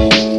you